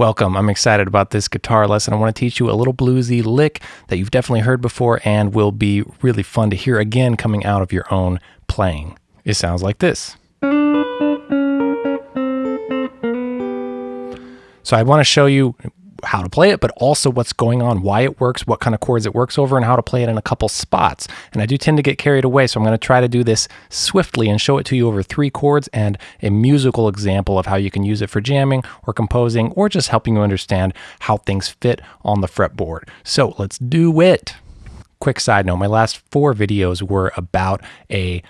Welcome. I'm excited about this guitar lesson. I want to teach you a little bluesy lick that you've definitely heard before and will be really fun to hear again coming out of your own playing. It sounds like this. So I want to show you how to play it, but also what's going on, why it works, what kind of chords it works over, and how to play it in a couple spots. And I do tend to get carried away, so I'm going to try to do this swiftly and show it to you over three chords and a musical example of how you can use it for jamming or composing or just helping you understand how things fit on the fretboard. So let's do it. Quick side note, my last four videos were about a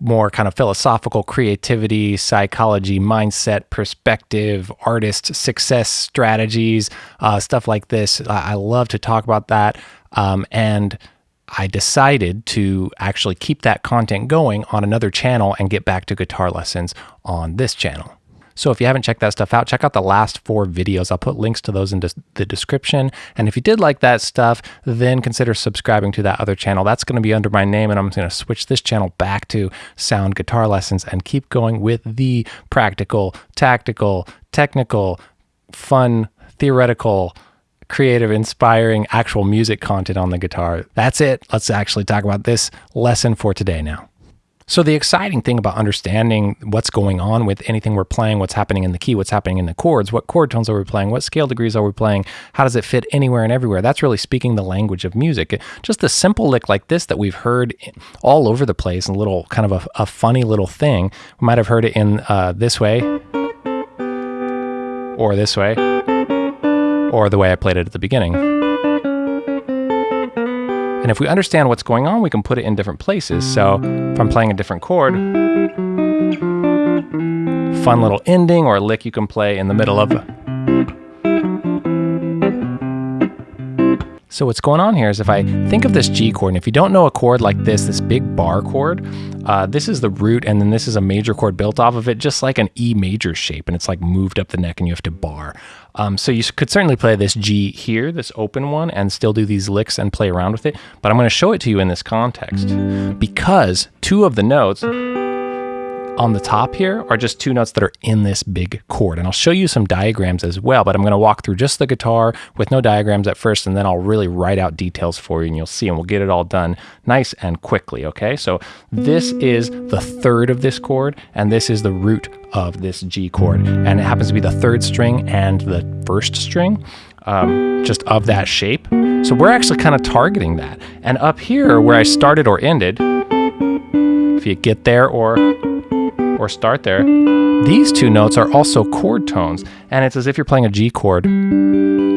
more kind of philosophical creativity, psychology, mindset, perspective, artist success strategies, uh, stuff like this. I, I, love to talk about that. Um, and I decided to actually keep that content going on another channel and get back to guitar lessons on this channel. So if you haven't checked that stuff out, check out the last four videos. I'll put links to those in the description. And if you did like that stuff, then consider subscribing to that other channel. That's going to be under my name, and I'm going to switch this channel back to sound guitar lessons and keep going with the practical, tactical, technical, fun, theoretical, creative, inspiring, actual music content on the guitar. That's it. Let's actually talk about this lesson for today now. So the exciting thing about understanding what's going on with anything we're playing, what's happening in the key, what's happening in the chords, what chord tones are we playing, what scale degrees are we playing, how does it fit anywhere and everywhere? That's really speaking the language of music. Just a simple lick like this that we've heard all over the place, a little kind of a, a funny little thing. We might have heard it in uh, this way or this way or the way I played it at the beginning. And if we understand what's going on, we can put it in different places. So if I'm playing a different chord, fun little ending or a lick you can play in the middle of So what's going on here is if I think of this G chord, and if you don't know a chord like this, this big bar chord, uh, this is the root, and then this is a major chord built off of it, just like an E major shape, and it's like moved up the neck, and you have to bar. Um, so you could certainly play this G here, this open one, and still do these licks and play around with it, but I'm going to show it to you in this context because two of the notes on the top here are just two notes that are in this big chord. And I'll show you some diagrams as well, but I'm going to walk through just the guitar with no diagrams at first, and then I'll really write out details for you and you'll see, and we'll get it all done nice and quickly, okay? So this is the third of this chord, and this is the root of this G chord. And it happens to be the third string and the first string. Um, just of that shape. So we're actually kind of targeting that. And up here where I started or ended, if you get there or or start there, these two notes are also chord tones. And it's as if you're playing a G chord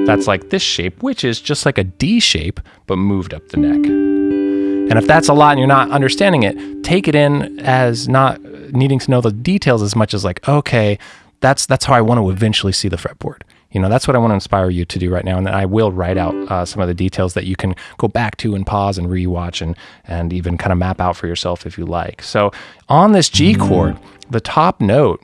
that's like this shape, which is just like a D shape, but moved up the neck. And if that's a lot and you're not understanding it, take it in as not needing to know the details as much as like, okay, that's that's how I want to eventually see the fretboard. You know, that's what I want to inspire you to do right now. And then I will write out uh, some of the details that you can go back to and pause and rewatch and, and even kind of map out for yourself if you like. So on this G chord, the top note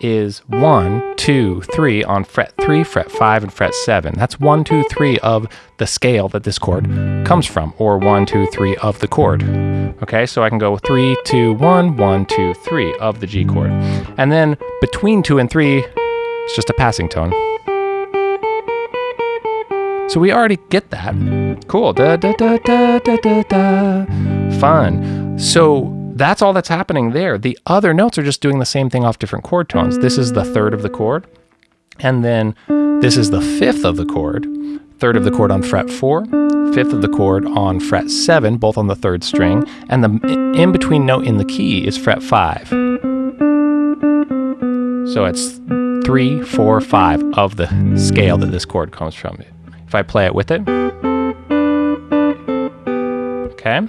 is one, two, three on fret three, fret five, and fret seven. That's one, two, three of the scale that this chord comes from, or one, two, three of the chord. Okay, so I can go three, two, one, one, two, three of the G chord. And then between two and three, it's just a passing tone. So we already get that. Cool. Da, da, da, da, da, da, da. Fun. So that's all that's happening there. The other notes are just doing the same thing off different chord tones. This is the third of the chord. And then this is the fifth of the chord, third of the chord on fret four, fifth of the chord on fret seven, both on the third string, and the in between note in the key is fret five. So it's three, four, five of the scale that this chord comes from. If I play it with it, okay.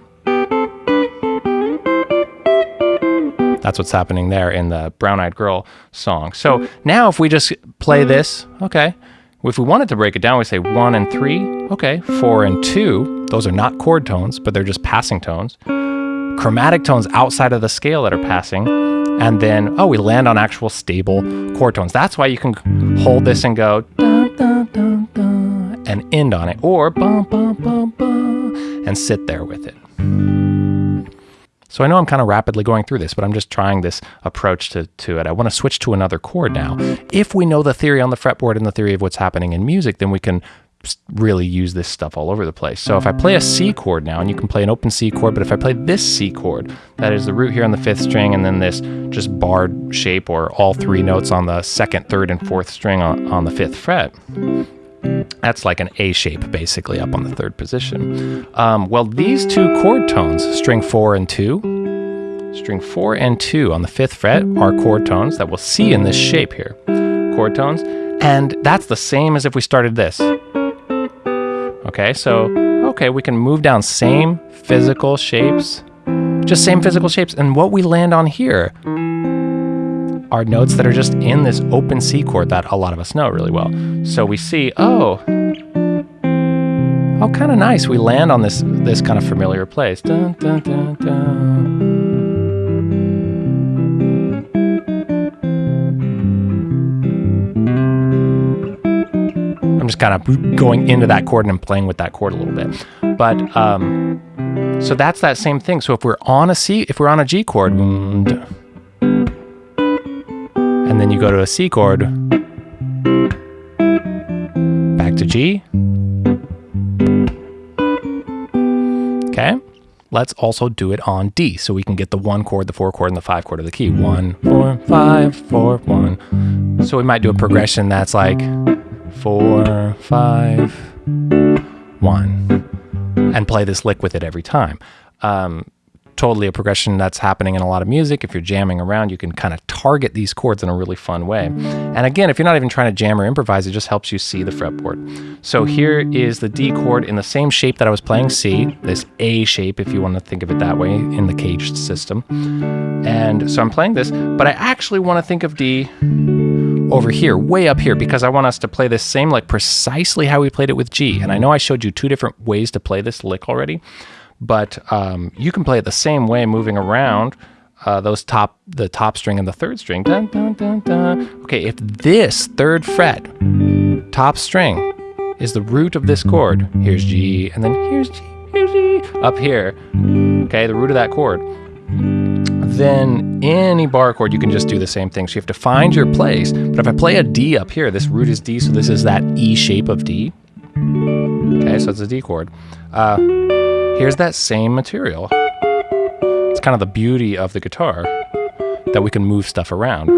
That's what's happening there in the Brown Eyed Girl song. So now if we just play this, okay, if we wanted to break it down, we say one and three, okay, four and two, those are not chord tones, but they're just passing tones. Chromatic tones outside of the scale that are passing, and then, oh, we land on actual stable chord tones. That's why you can hold this and go and end on it, or and sit there with it. So I know I'm kind of rapidly going through this, but I'm just trying this approach to, to it. I want to switch to another chord now. If we know the theory on the fretboard and the theory of what's happening in music, then we can really use this stuff all over the place. So if I play a C chord now, and you can play an open C chord, but if I play this C chord, that is the root here on the fifth string, and then this just barred shape or all three notes on the second, third, and fourth string on, on the fifth fret, that's like an A shape basically up on the third position. Um, well, these two chord tones, string four and two, string four and two on the fifth fret are chord tones that we'll see in this shape here. Chord tones. And that's the same as if we started this. Okay, so, okay, we can move down same physical shapes, just same physical shapes. And what we land on here are notes that are just in this open C chord that a lot of us know really well. So we see, oh, oh, kind of nice. We land on this this kind of familiar place. Dun, dun, dun, I'm just kind of going into that chord and I'm playing with that chord a little bit. But um, so that's that same thing. So if we're on a C, if we're on a G chord, and then you go to a C chord, back to G. Okay, let's also do it on D so we can get the one chord, the four chord, and the five chord of the key. One, four, five, four, one. So we might do a progression that's like four, five, one, and play this lick with it every time. Um, totally a progression that's happening in a lot of music. If you're jamming around, you can kind of target these chords in a really fun way. And again, if you're not even trying to jam or improvise, it just helps you see the fretboard. So here is the D chord in the same shape that I was playing C, this A shape, if you want to think of it that way, in the caged system. And so I'm playing this, but I actually want to think of D over here, way up here, because I want us to play this same like precisely how we played it with G. And I know I showed you two different ways to play this lick already but um, you can play it the same way moving around uh, those top the top string and the third string. Dun, dun, dun, okay, if this third fret top string is the root of this chord, here's G, and then here's G, here's G, up here, okay, the root of that chord, then any bar chord you can just do the same thing. So you have to find your place. But if I play a D up here, this root is D, so this is that E shape of D. Okay, so it's a D chord. Uh, here's that same material. It's kind of the beauty of the guitar that we can move stuff around.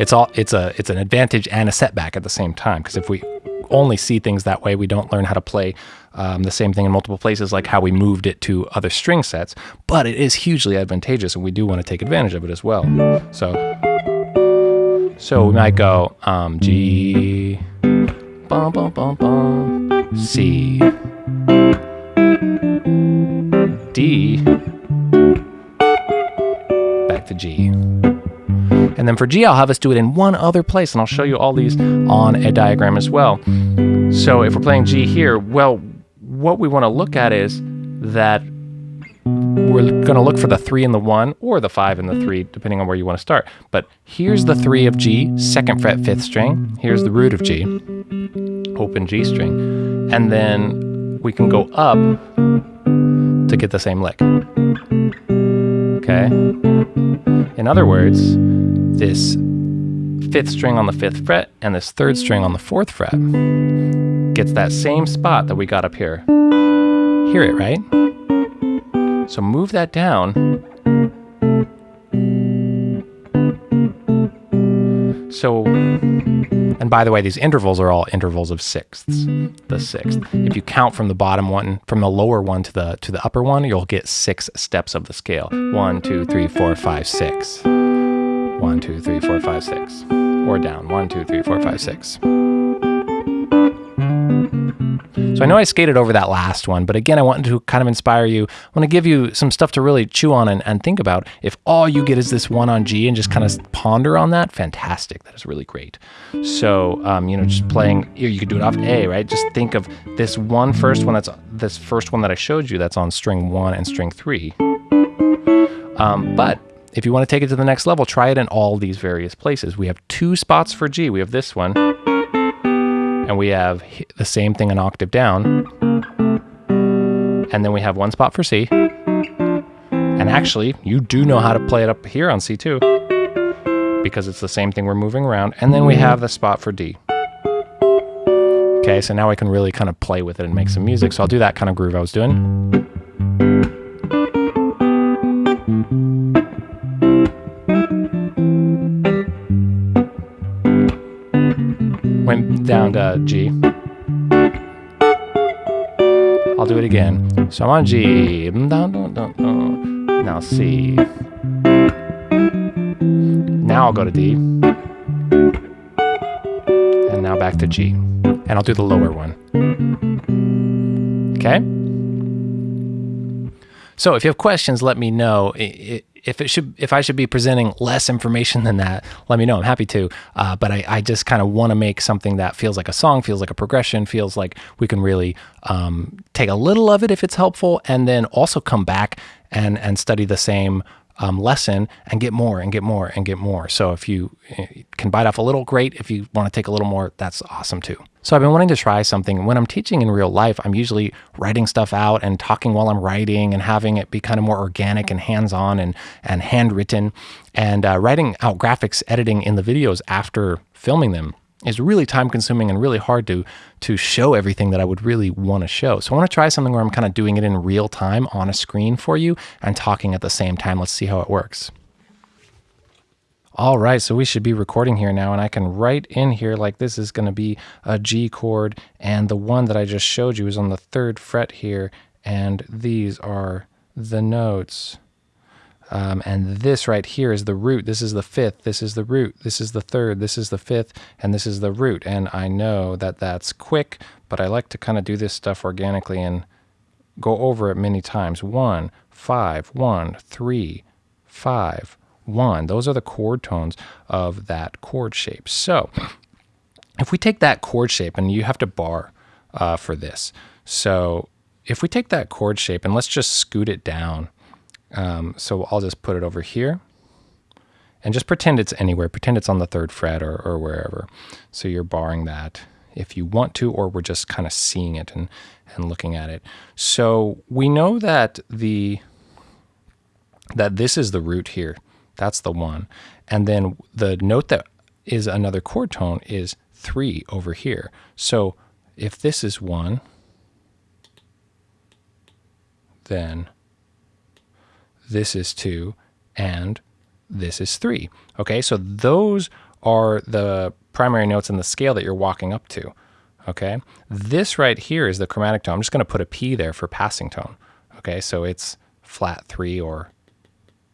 It's all it's a it's an advantage and a setback at the same time because if we only see things that way, we don't learn how to play um, the same thing in multiple places, like how we moved it to other string sets. But it is hugely advantageous, and we do want to take advantage of it as well. So, so we might go um, G, bum, bum, bum, bum, C. D, back to G. And then for G, I'll have us do it in one other place, and I'll show you all these on a diagram as well. So if we're playing G here, well, what we want to look at is that we're going to look for the 3 and the 1, or the 5 and the 3, depending on where you want to start. But here's the 3 of G, 2nd fret, 5th string. Here's the root of G, open G string. And then we can go up to get the same lick. Okay? In other words, this fifth string on the fifth fret and this third string on the fourth fret gets that same spot that we got up here. Hear it, right? So move that down. So and by the way, these intervals are all intervals of sixths, the sixth. If you count from the bottom one, from the lower one to the to the upper one, you'll get six steps of the scale. One, two, three, four, five, six. One, two, three, four, five, six. Or down. One, two, three, four, five, six. So I know I skated over that last one, but again, I wanted to kind of inspire you. I want to give you some stuff to really chew on and, and think about. If all you get is this one on G and just kind of ponder on that, fantastic. That is really great. So, um, you know, just playing, you could do it off A, right? Just think of this one first one that's this first one that I showed you that's on string one and string three. Um, but if you want to take it to the next level, try it in all these various places. We have two spots for G. We have this one and we have the same thing an octave down. And then we have one spot for C, And actually, you do know how to play it up here on C2 because it's the same thing we're moving around. And then we have the spot for D. Okay, so now I can really kind of play with it and make some music. So I'll do that kind of groove I was doing. Went down to G. I'll do it again. So I'm on G. Mm, now C. Now I'll go to D. And now back to G. And I'll do the lower one. Okay? So if you have questions, let me know. If it should, if I should be presenting less information than that, let me know. I'm happy to. Uh, but I, I just kind of want to make something that feels like a song, feels like a progression, feels like we can really um, take a little of it if it's helpful, and then also come back and and study the same um, lesson and get more and get more and get more. So if you eh, can bite off a little, great. If you want to take a little more, that's awesome too. So I've been wanting to try something. When I'm teaching in real life, I'm usually writing stuff out and talking while I'm writing and having it be kind of more organic and hands-on and and handwritten and uh, writing out graphics, editing in the videos after filming them is really time consuming and really hard to to show everything that I would really want to show. So I want to try something where I'm kind of doing it in real time on a screen for you and talking at the same time. Let's see how it works. All right, so we should be recording here now, and I can write in here like this is going to be a G chord, and the one that I just showed you is on the third fret here, and these are the notes. Um, and this right here is the root. This is the fifth. This is the root. This is the third. This is the fifth. And this is the root. And I know that that's quick, but I like to kind of do this stuff organically and go over it many times. One, five, one, three, five, one. Those are the chord tones of that chord shape. So if we take that chord shape, and you have to bar uh, for this. So if we take that chord shape and let's just scoot it down um, so I'll just put it over here and just pretend it's anywhere. Pretend it's on the third fret or, or wherever. So you're barring that if you want to, or we're just kind of seeing it and, and looking at it. So we know that the that this is the root here. That's the one. And then the note that is another chord tone is three over here. So if this is one, then this is 2, and this is 3. Okay, so those are the primary notes in the scale that you're walking up to. Okay, this right here is the chromatic tone. I'm just going to put a P there for passing tone. Okay, so it's flat 3 or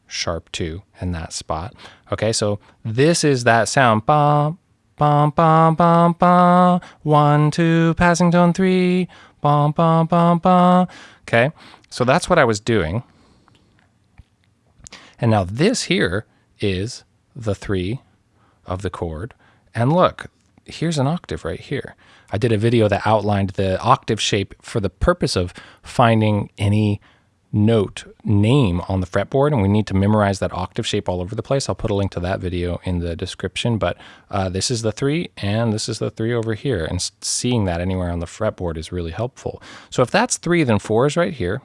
sharp 2 in that spot. Okay, so this is that sound. Bum, bum, bum, bum, bum. 1, 2, passing tone 3. Bum, bum, bum, bum. Okay, so that's what I was doing. And now this here is the three of the chord. And look, here's an octave right here. I did a video that outlined the octave shape for the purpose of finding any note name on the fretboard and we need to memorize that octave shape all over the place. I'll put a link to that video in the description, but uh, this is the three and this is the three over here and seeing that anywhere on the fretboard is really helpful. So if that's three, then four is right here.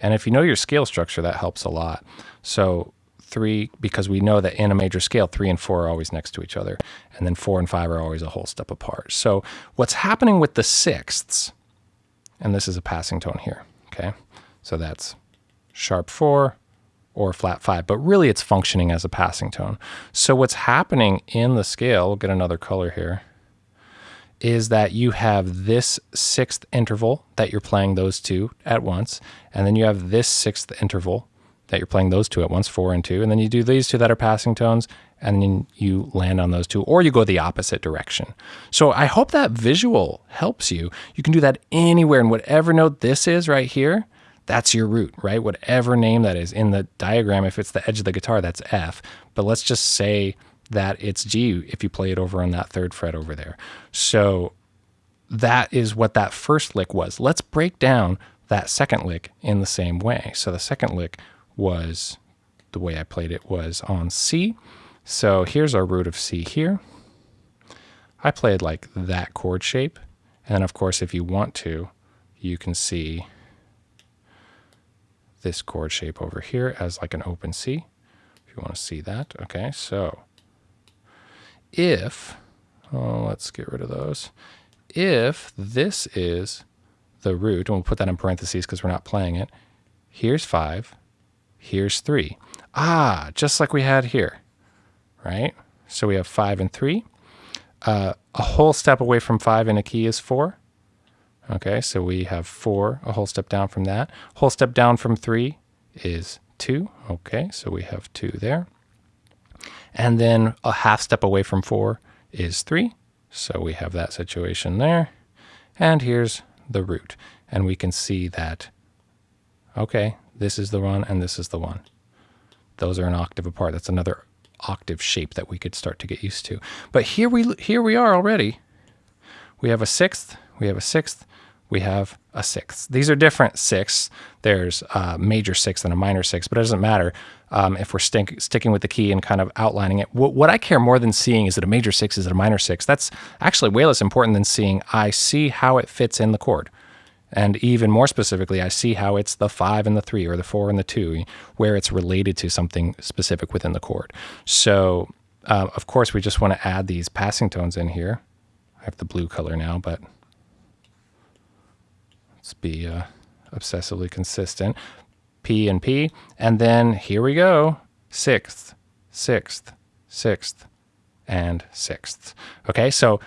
And if you know your scale structure, that helps a lot. So three, because we know that in a major scale, three and four are always next to each other. And then four and five are always a whole step apart. So what's happening with the sixths, and this is a passing tone here, okay? So that's sharp four or flat five, but really it's functioning as a passing tone. So what's happening in the scale, we'll get another color here, is that you have this sixth interval that you're playing those two at once, and then you have this sixth interval that you're playing those two at once, four and two, and then you do these two that are passing tones, and then you land on those two, or you go the opposite direction. So I hope that visual helps you. You can do that anywhere, and whatever note this is right here, that's your root, right? Whatever name that is in the diagram, if it's the edge of the guitar, that's F. But let's just say that it's G if you play it over on that third fret over there. So that is what that first lick was. Let's break down that second lick in the same way. So the second lick was, the way I played it was on C. So here's our root of C here. I played like that chord shape. And then of course, if you want to, you can see this chord shape over here as like an open C, if you want to see that. Okay, so if, oh, let's get rid of those. If this is the root, and we'll put that in parentheses because we're not playing it, here's 5, here's 3. Ah, just like we had here, right? So we have 5 and 3. Uh, a whole step away from 5 in a key is 4. Okay, so we have 4, a whole step down from that. Whole step down from 3 is 2. Okay, so we have 2 there. And then a half step away from 4 is 3. So we have that situation there. And here's the root. And we can see that, okay, this is the one and this is the one. Those are an octave apart. That's another octave shape that we could start to get used to. But here we here we are already. We have a sixth, we have a sixth, we have a sixth. These are different sixths. There's a major sixth and a minor sixth, but it doesn't matter um, if we're sticking with the key and kind of outlining it. What, what I care more than seeing is it a major sixth, is it a minor sixth? That's actually way less important than seeing I see how it fits in the chord. And even more specifically, I see how it's the five and the three or the four and the two, where it's related to something specific within the chord. So, uh, of course, we just want to add these passing tones in here. I have the blue color now, but let's be uh, obsessively consistent. P and P. And then here we go sixth, sixth, sixth, and sixth. Okay, so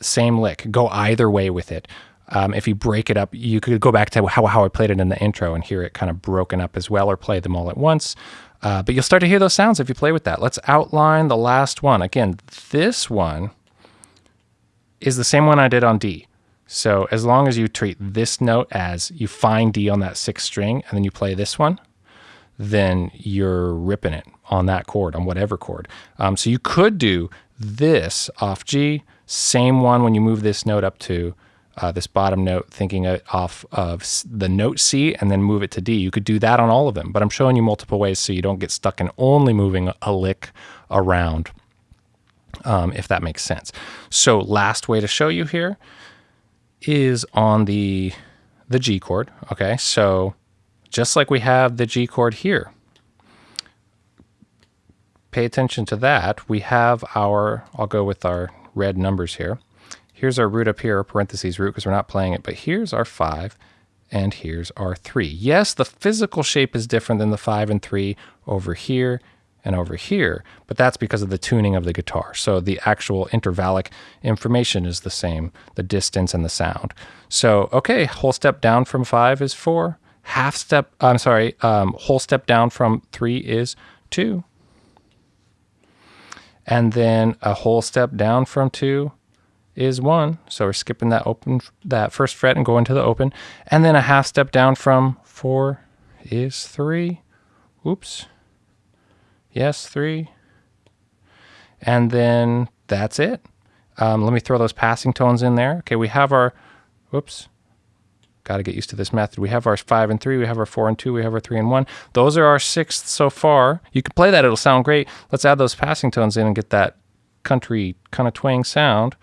same lick. Go either way with it. Um, if you break it up, you could go back to how, how I played it in the intro and hear it kind of broken up as well, or play them all at once. Uh, but you'll start to hear those sounds if you play with that. Let's outline the last one. Again, this one is the same one I did on D. So as long as you treat this note as you find D on that sixth string and then you play this one, then you're ripping it on that chord, on whatever chord. Um, so you could do this off G, same one when you move this note up to uh, this bottom note, thinking it off of the note C and then move it to D. You could do that on all of them, but I'm showing you multiple ways so you don't get stuck in only moving a lick around, um, if that makes sense. So last way to show you here is on the, the G chord, okay? So just like we have the G chord here, pay attention to that. We have our, I'll go with our red numbers here. Here's our root up here, parentheses root, because we're not playing it, but here's our 5, and here's our 3. Yes, the physical shape is different than the 5 and 3 over here and over here, but that's because of the tuning of the guitar. So the actual intervallic information is the same, the distance and the sound. So, okay, whole step down from 5 is 4. Half step, I'm sorry, um, whole step down from 3 is 2. And then a whole step down from 2 is one. So we're skipping that open, that first fret and going to the open. And then a half step down from four is three. Oops. Yes, three. And then that's it. Um, let me throw those passing tones in there. Okay, we have our, whoops, got to get used to this method. We have our five and three, we have our four and two, we have our three and one. Those are our sixths so far. You can play that, it'll sound great. Let's add those passing tones in and get that country kind of twang sound.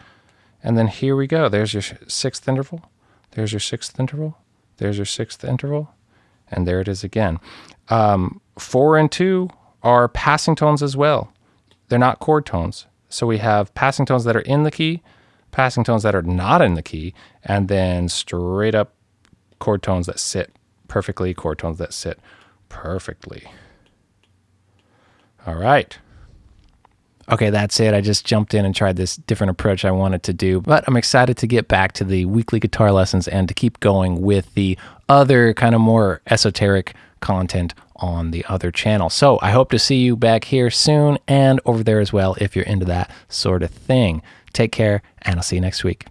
And then here we go. There's your sixth interval. There's your sixth interval. There's your sixth interval. And there it is again. Um, four and two are passing tones as well. They're not chord tones. So we have passing tones that are in the key, passing tones that are not in the key, and then straight up chord tones that sit perfectly, chord tones that sit perfectly. All right. Okay, that's it. I just jumped in and tried this different approach I wanted to do, but I'm excited to get back to the weekly guitar lessons and to keep going with the other kind of more esoteric content on the other channel. So I hope to see you back here soon and over there as well if you're into that sort of thing. Take care, and I'll see you next week.